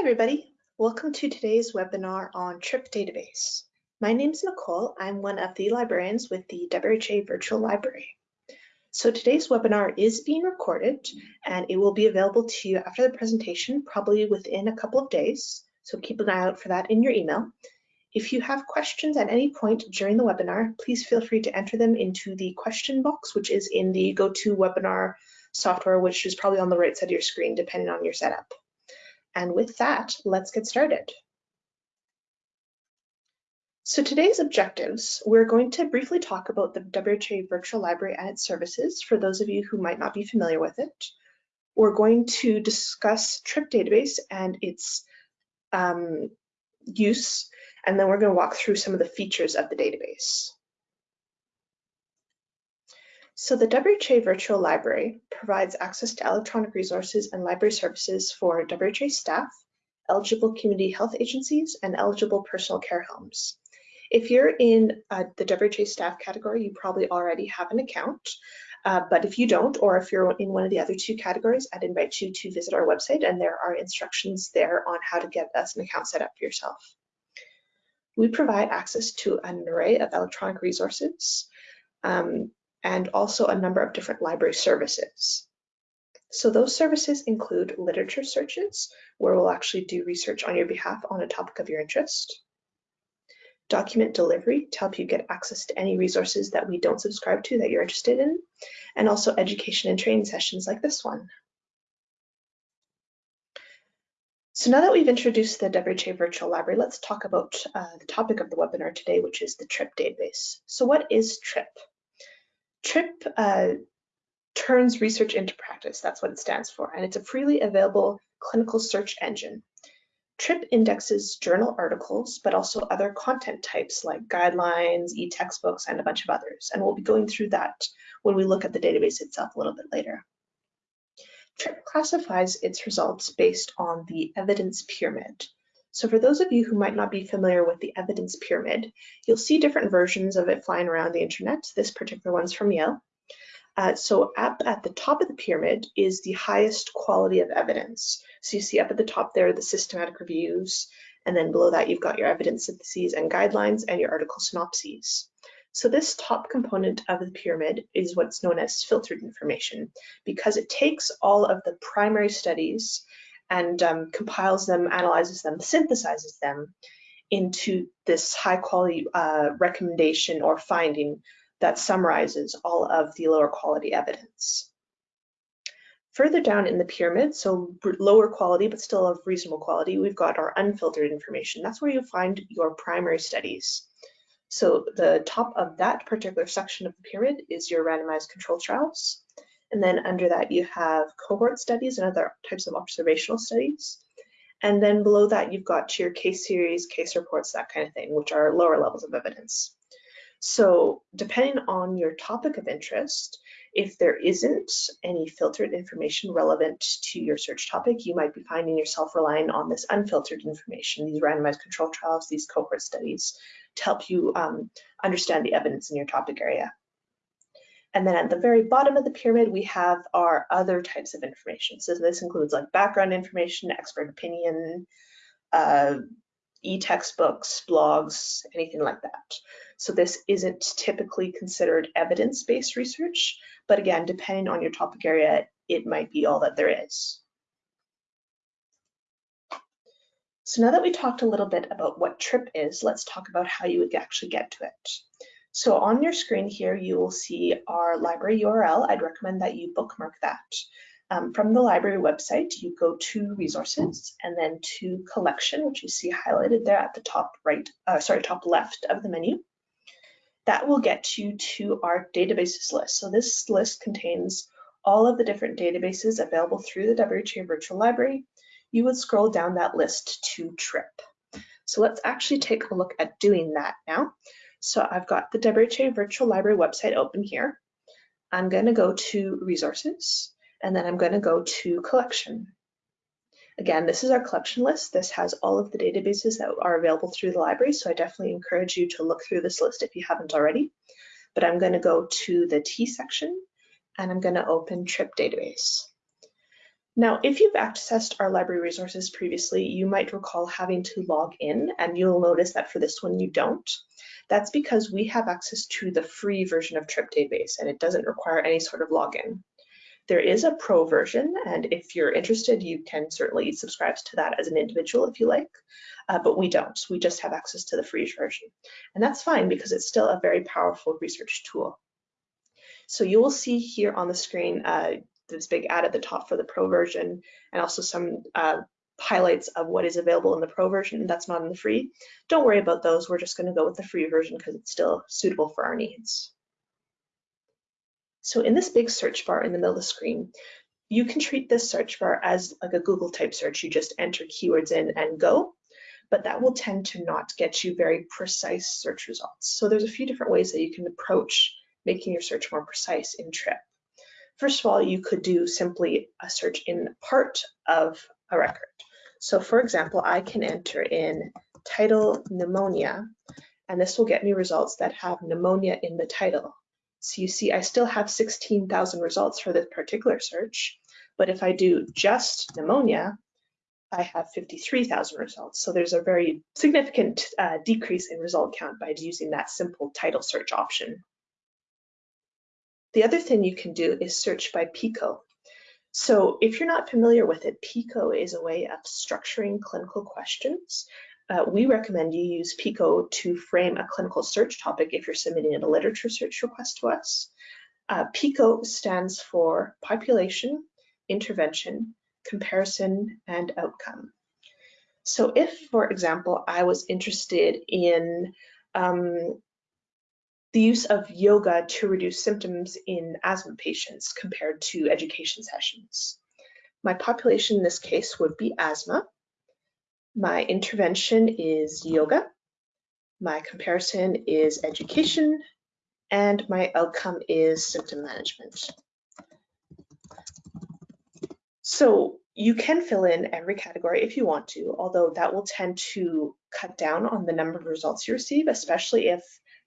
everybody. Welcome to today's webinar on TRIP database. My name is Nicole. I'm one of the librarians with the WRHA Virtual Library. So today's webinar is being recorded and it will be available to you after the presentation, probably within a couple of days. So keep an eye out for that in your email. If you have questions at any point during the webinar, please feel free to enter them into the question box, which is in the GoToWebinar software, which is probably on the right side of your screen, depending on your setup. And with that, let's get started. So today's objectives, we're going to briefly talk about the WRHA Virtual Library and its services for those of you who might not be familiar with it. We're going to discuss TRIP database and its um, use, and then we're going to walk through some of the features of the database. So the WRHA Virtual Library provides access to electronic resources and library services for WRHA staff, eligible community health agencies, and eligible personal care homes. If you're in uh, the WRHA staff category, you probably already have an account. Uh, but if you don't, or if you're in one of the other two categories, I'd invite you to visit our website and there are instructions there on how to get us an account set up for yourself. We provide access to an array of electronic resources. Um, and also a number of different library services. So those services include literature searches, where we'll actually do research on your behalf on a topic of your interest, document delivery to help you get access to any resources that we don't subscribe to that you're interested in, and also education and training sessions like this one. So now that we've introduced the WRHA Virtual Library, let's talk about uh, the topic of the webinar today, which is the TRIP database. So what is TRIP? TRIP uh, turns research into practice. That's what it stands for. And it's a freely available clinical search engine. TRIP indexes journal articles, but also other content types like guidelines, e-textbooks, and a bunch of others. And we'll be going through that when we look at the database itself a little bit later. TRIP classifies its results based on the evidence pyramid. So for those of you who might not be familiar with the evidence pyramid, you'll see different versions of it flying around the internet. This particular one's from Yale. Uh, so up at the top of the pyramid is the highest quality of evidence. So you see up at the top there the systematic reviews, and then below that you've got your evidence syntheses and guidelines and your article synopses. So this top component of the pyramid is what's known as filtered information because it takes all of the primary studies and um, compiles them, analyzes them, synthesizes them into this high quality uh, recommendation or finding that summarizes all of the lower quality evidence. Further down in the pyramid, so lower quality but still of reasonable quality, we've got our unfiltered information. That's where you find your primary studies. So the top of that particular section of the pyramid is your randomized control trials. And then under that, you have cohort studies and other types of observational studies. And then below that, you've got your case series, case reports, that kind of thing, which are lower levels of evidence. So depending on your topic of interest, if there isn't any filtered information relevant to your search topic, you might be finding yourself relying on this unfiltered information, these randomized control trials, these cohort studies, to help you um, understand the evidence in your topic area. And then at the very bottom of the pyramid, we have our other types of information. So this includes like background information, expert opinion, uh, e-textbooks, blogs, anything like that. So this isn't typically considered evidence-based research, but again, depending on your topic area, it might be all that there is. So now that we talked a little bit about what TRIP is, let's talk about how you would actually get to it. So on your screen here, you will see our library URL. I'd recommend that you bookmark that. Um, from the library website, you go to resources and then to collection, which you see highlighted there at the top right, uh, sorry, top left of the menu. That will get you to our databases list. So this list contains all of the different databases available through the WRHA Virtual Library. You would scroll down that list to TRIP. So let's actually take a look at doing that now. So I've got the WRHA Virtual Library website open here. I'm going to go to resources and then I'm going to go to collection. Again, this is our collection list. This has all of the databases that are available through the library, so I definitely encourage you to look through this list if you haven't already. But I'm going to go to the T section and I'm going to open TRIP database. Now, if you've accessed our library resources previously, you might recall having to log in, and you'll notice that for this one you don't. That's because we have access to the free version of Trip Database, and it doesn't require any sort of login. There is a pro version, and if you're interested, you can certainly subscribe to that as an individual if you like, uh, but we don't. We just have access to the free version. And that's fine because it's still a very powerful research tool. So you will see here on the screen uh, this big ad at the top for the pro version and also some uh, highlights of what is available in the pro version that's not in the free. Don't worry about those. We're just going to go with the free version because it's still suitable for our needs. So in this big search bar in the middle of the screen, you can treat this search bar as like a Google type search. You just enter keywords in and go, but that will tend to not get you very precise search results. So there's a few different ways that you can approach making your search more precise in TRIP. First of all, you could do simply a search in part of a record. So for example, I can enter in title pneumonia, and this will get me results that have pneumonia in the title. So you see, I still have 16,000 results for this particular search, but if I do just pneumonia, I have 53,000 results. So there's a very significant uh, decrease in result count by using that simple title search option. The other thing you can do is search by PICO. So if you're not familiar with it, PICO is a way of structuring clinical questions. Uh, we recommend you use PICO to frame a clinical search topic if you're submitting a literature search request to us. Uh, PICO stands for population, intervention, comparison, and outcome. So if, for example, I was interested in um, the use of yoga to reduce symptoms in asthma patients compared to education sessions. My population in this case would be asthma. My intervention is yoga. My comparison is education. And my outcome is symptom management. So you can fill in every category if you want to, although that will tend to cut down on the number of results you receive, especially if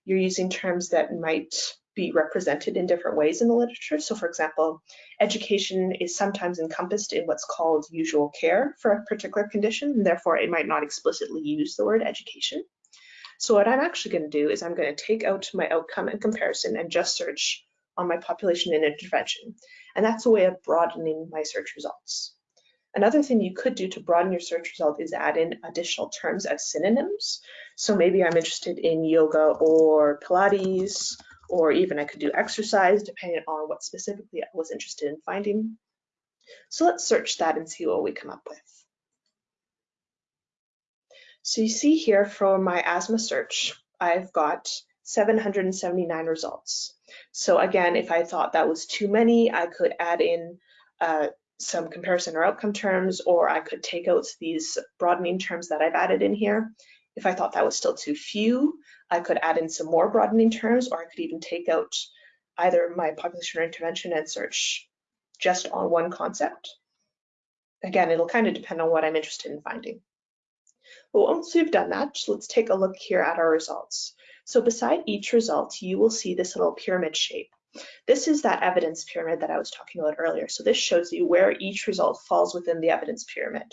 you're using terms that might be represented in different ways in the literature. So for example, education is sometimes encompassed in what's called usual care for a particular condition, and therefore it might not explicitly use the word education. So what I'm actually going to do is I'm going to take out my outcome and comparison and just search on my population and intervention. And that's a way of broadening my search results. Another thing you could do to broaden your search result is add in additional terms as synonyms. So maybe I'm interested in yoga or Pilates, or even I could do exercise depending on what specifically I was interested in finding. So let's search that and see what we come up with. So you see here for my asthma search, I've got 779 results. So again, if I thought that was too many, I could add in uh, some comparison or outcome terms, or I could take out these broadening terms that I've added in here. If I thought that was still too few, I could add in some more broadening terms, or I could even take out either my population or intervention and search just on one concept. Again, it'll kind of depend on what I'm interested in finding. But once we've done that, let's take a look here at our results. So beside each result, you will see this little pyramid shape. This is that evidence pyramid that I was talking about earlier. So this shows you where each result falls within the evidence pyramid.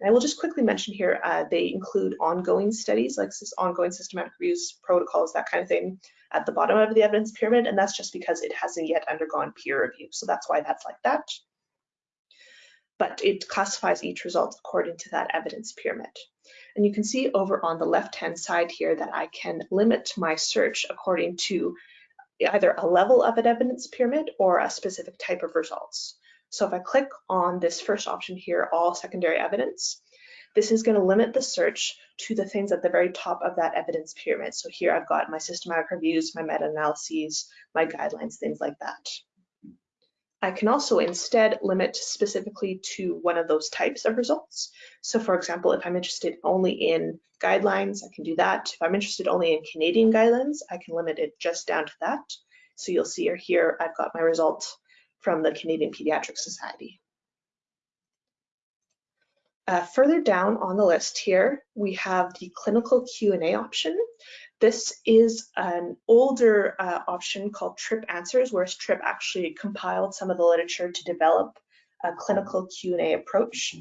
And I will just quickly mention here, uh, they include ongoing studies, like ongoing systematic reviews, protocols, that kind of thing at the bottom of the evidence pyramid. And that's just because it hasn't yet undergone peer review. So that's why that's like that. But it classifies each result according to that evidence pyramid. And you can see over on the left-hand side here that I can limit my search according to either a level of an evidence pyramid or a specific type of results. So if I click on this first option here, all secondary evidence, this is going to limit the search to the things at the very top of that evidence pyramid. So here I've got my systematic reviews, my meta-analyses, my guidelines, things like that. I can also instead limit specifically to one of those types of results. So for example, if I'm interested only in guidelines, I can do that. If I'm interested only in Canadian guidelines, I can limit it just down to that. So you'll see here, I've got my result from the Canadian Pediatric Society. Uh, further down on the list here, we have the clinical Q&A option. This is an older uh, option called TRIP Answers, whereas TRIP actually compiled some of the literature to develop a clinical Q&A approach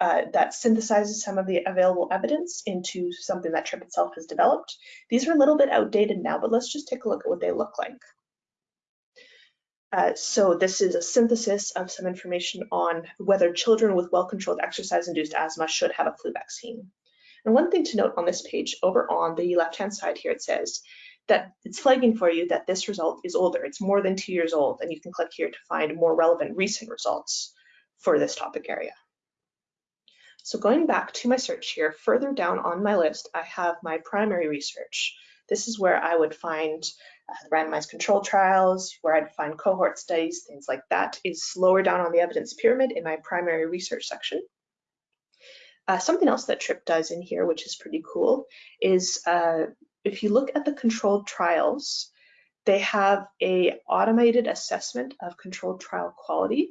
uh, that synthesizes some of the available evidence into something that TRIP itself has developed. These are a little bit outdated now, but let's just take a look at what they look like. Uh, so this is a synthesis of some information on whether children with well-controlled exercise-induced asthma should have a flu vaccine. And one thing to note on this page, over on the left-hand side here, it says that it's flagging for you that this result is older. It's more than two years old, and you can click here to find more relevant recent results for this topic area. So going back to my search here, further down on my list, I have my primary research. This is where I would find uh, randomized control trials, where I'd find cohort studies, things like that is lower down on the evidence pyramid in my primary research section. Uh, something else that TRIP does in here, which is pretty cool, is uh, if you look at the controlled trials, they have a automated assessment of controlled trial quality.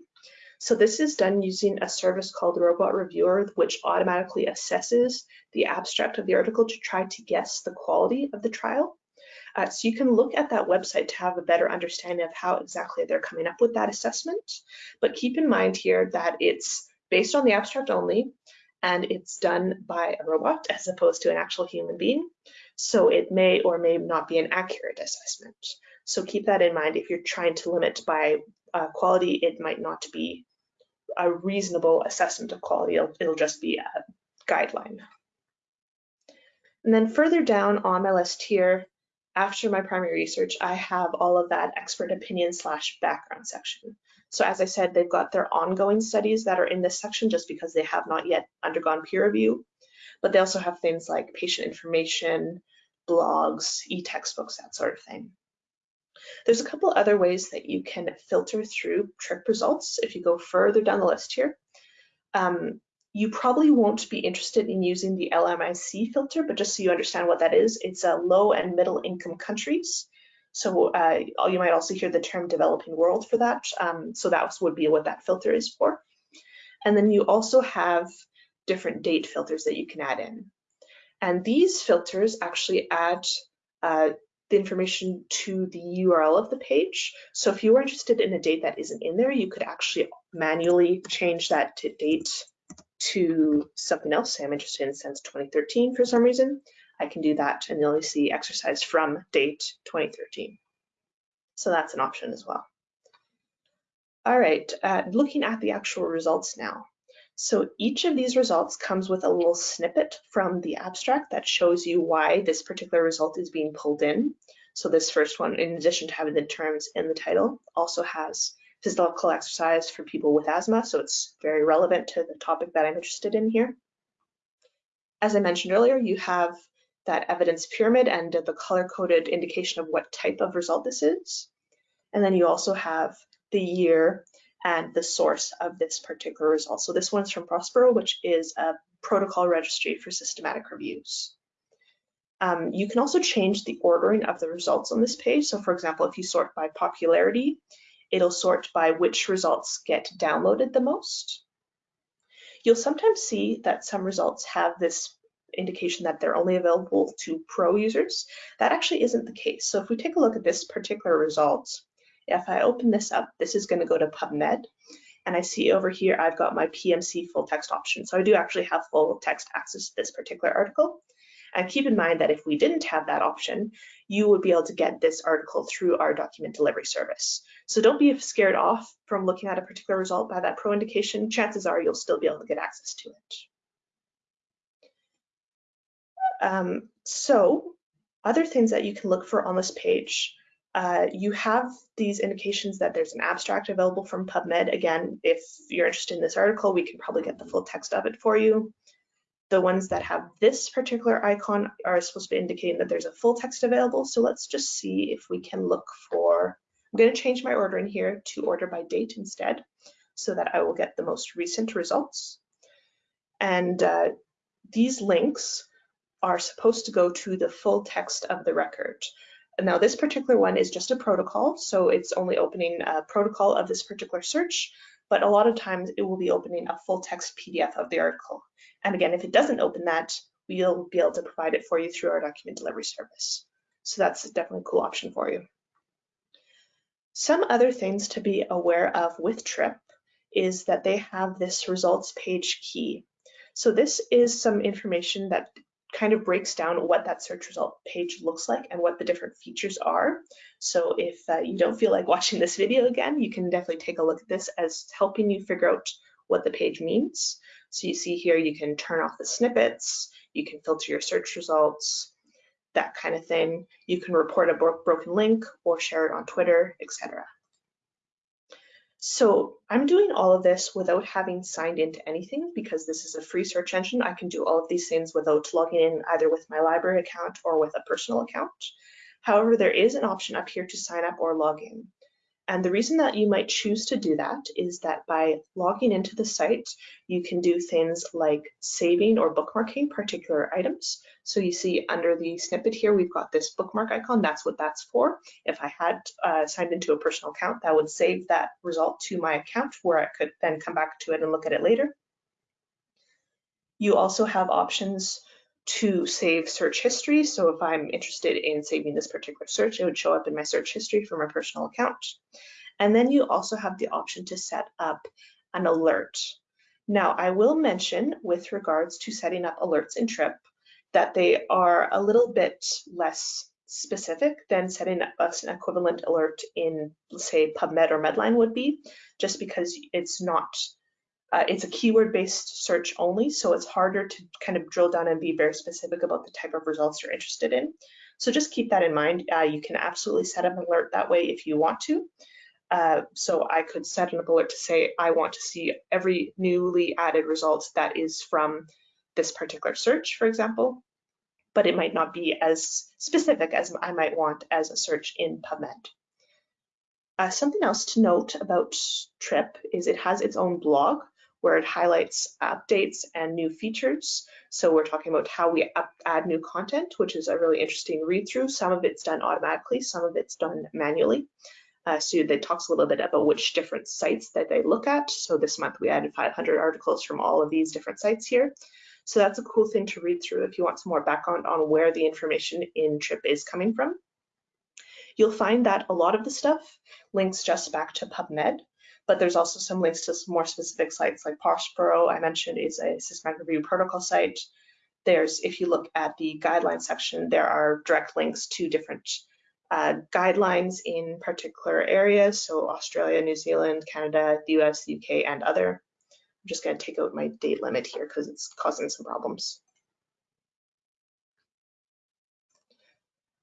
So this is done using a service called Robot Reviewer, which automatically assesses the abstract of the article to try to guess the quality of the trial. Uh, so you can look at that website to have a better understanding of how exactly they're coming up with that assessment. But keep in mind here that it's based on the abstract only, and it's done by a robot as opposed to an actual human being. So it may or may not be an accurate assessment. So keep that in mind if you're trying to limit by uh, quality, it might not be a reasonable assessment of quality, it'll, it'll just be a guideline. And then further down on my list here, after my primary research, I have all of that expert opinion slash background section. So as I said, they've got their ongoing studies that are in this section just because they have not yet undergone peer review, but they also have things like patient information, blogs, e-textbooks, that sort of thing. There's a couple other ways that you can filter through TRIP results if you go further down the list here. Um, you probably won't be interested in using the LMIC filter, but just so you understand what that is, it's a low and middle income countries. So uh, you might also hear the term developing world for that. Um, so that would be what that filter is for. And then you also have different date filters that you can add in. And these filters actually add uh, the information to the URL of the page. So if you were interested in a date that isn't in there, you could actually manually change that to date to something else. I'm interested in since 2013 for some reason. I can do that and you'll see exercise from date 2013. So that's an option as well. All right, uh, looking at the actual results now. So each of these results comes with a little snippet from the abstract that shows you why this particular result is being pulled in. So this first one, in addition to having the terms in the title, also has physical exercise for people with asthma, so it's very relevant to the topic that I'm interested in here. As I mentioned earlier, you have that evidence pyramid and the color-coded indication of what type of result this is. And then you also have the year and the source of this particular result. So this one's from Prospero, which is a protocol registry for systematic reviews. Um, you can also change the ordering of the results on this page. So for example, if you sort by popularity, it'll sort by which results get downloaded the most. You'll sometimes see that some results have this indication that they're only available to pro users. That actually isn't the case. So if we take a look at this particular result, if I open this up, this is going to go to PubMed. And I see over here, I've got my PMC full text option. So I do actually have full text access to this particular article. And keep in mind that if we didn't have that option, you would be able to get this article through our document delivery service. So don't be scared off from looking at a particular result by that pro indication. Chances are you'll still be able to get access to it. Um, so other things that you can look for on this page uh, you have these indications that there's an abstract available from PubMed. Again, if you're interested in this article, we can probably get the full text of it for you. The ones that have this particular icon are supposed to be indicating that there's a full text available. So let's just see if we can look for, I'm going to change my ordering here to order by date instead, so that I will get the most recent results. And uh, these links are supposed to go to the full text of the record. Now this particular one is just a protocol, so it's only opening a protocol of this particular search, but a lot of times it will be opening a full text PDF of the article. And again, if it doesn't open that, we'll be able to provide it for you through our document delivery service. So that's definitely a cool option for you. Some other things to be aware of with TRIP is that they have this results page key. So this is some information that kind of breaks down what that search result page looks like and what the different features are. So if uh, you don't feel like watching this video again, you can definitely take a look at this as helping you figure out what the page means. So you see here, you can turn off the snippets, you can filter your search results, that kind of thing. You can report a bro broken link or share it on Twitter, etc. So I'm doing all of this without having signed into anything because this is a free search engine. I can do all of these things without logging in either with my library account or with a personal account. However, there is an option up here to sign up or log in. And the reason that you might choose to do that is that by logging into the site, you can do things like saving or bookmarking particular items. So you see under the snippet here, we've got this bookmark icon. That's what that's for. If I had uh, signed into a personal account, that would save that result to my account where I could then come back to it and look at it later. You also have options to save search history. So if I'm interested in saving this particular search, it would show up in my search history for my personal account. And then you also have the option to set up an alert. Now, I will mention with regards to setting up alerts in Trip that they are a little bit less specific than setting up an equivalent alert in, say, PubMed or Medline would be, just because it's not uh, it's a keyword-based search only, so it's harder to kind of drill down and be very specific about the type of results you're interested in. So just keep that in mind. Uh, you can absolutely set up an alert that way if you want to. Uh, so I could set an alert to say, I want to see every newly added results that is from this particular search, for example, but it might not be as specific as I might want as a search in PubMed. Uh, something else to note about Trip is it has its own blog where it highlights updates and new features. So we're talking about how we up, add new content, which is a really interesting read through. Some of it's done automatically, some of it's done manually. Uh, so that talks a little bit about which different sites that they look at. So this month we added 500 articles from all of these different sites here. So that's a cool thing to read through if you want some more background on where the information in TRIP is coming from. You'll find that a lot of the stuff links just back to PubMed, but there's also some links to some more specific sites like Prospero, I mentioned is a systematic review protocol site. There's, if you look at the guidelines section, there are direct links to different uh, guidelines in particular areas, so Australia, New Zealand, Canada, the US, the UK, and other. I'm just going to take out my date limit here because it's causing some problems.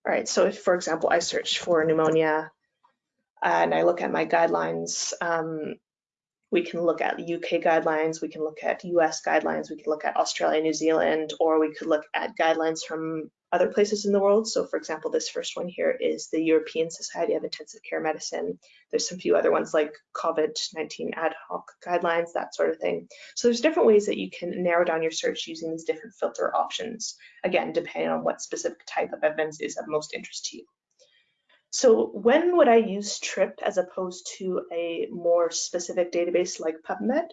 All right, so if, for example, I search for pneumonia and I look at my guidelines, um, we can look at UK guidelines, we can look at US guidelines, we can look at Australia, New Zealand, or we could look at guidelines from other places in the world. So for example, this first one here is the European Society of Intensive Care Medicine. There's some few other ones like COVID-19 ad hoc guidelines, that sort of thing. So there's different ways that you can narrow down your search using these different filter options, again, depending on what specific type of evidence is of most interest to you. So when would I use TRIP as opposed to a more specific database like PubMed?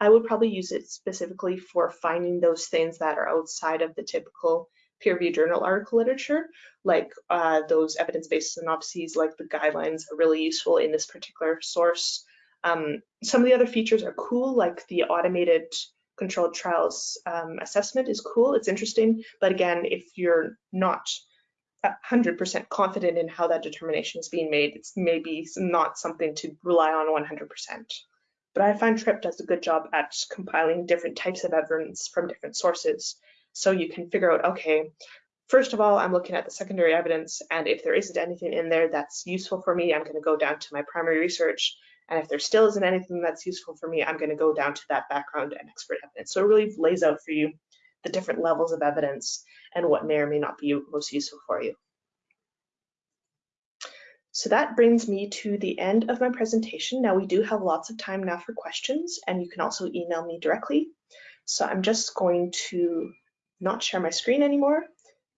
I would probably use it specifically for finding those things that are outside of the typical peer-reviewed journal article literature, like uh, those evidence-based synopses, like the guidelines are really useful in this particular source. Um, some of the other features are cool, like the automated controlled trials um, assessment is cool, it's interesting, but again, if you're not 100% confident in how that determination is being made. It's maybe not something to rely on 100%. But I find TRIP does a good job at compiling different types of evidence from different sources. So you can figure out, okay, first of all, I'm looking at the secondary evidence, and if there isn't anything in there that's useful for me, I'm going to go down to my primary research. And if there still isn't anything that's useful for me, I'm going to go down to that background and expert evidence. So it really lays out for you the different levels of evidence and what may or may not be most useful for you. So that brings me to the end of my presentation. Now we do have lots of time now for questions and you can also email me directly. So I'm just going to not share my screen anymore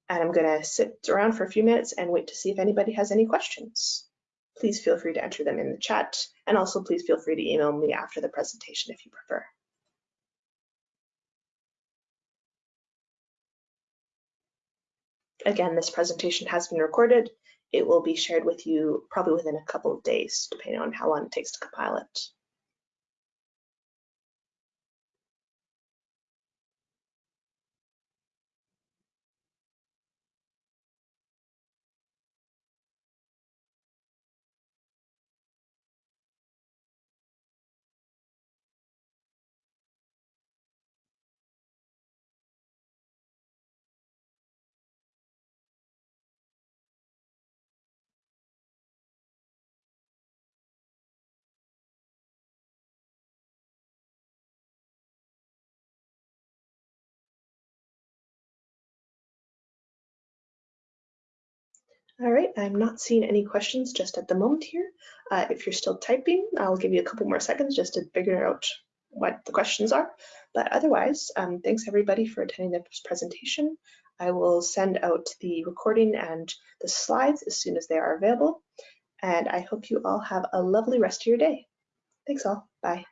and I'm gonna sit around for a few minutes and wait to see if anybody has any questions. Please feel free to enter them in the chat and also please feel free to email me after the presentation if you prefer. Again, this presentation has been recorded. It will be shared with you probably within a couple of days, depending on how long it takes to compile it. All right, I'm not seeing any questions just at the moment here. Uh, if you're still typing, I'll give you a couple more seconds just to figure out what the questions are. But otherwise, um, thanks everybody for attending this presentation. I will send out the recording and the slides as soon as they are available. And I hope you all have a lovely rest of your day. Thanks all. Bye.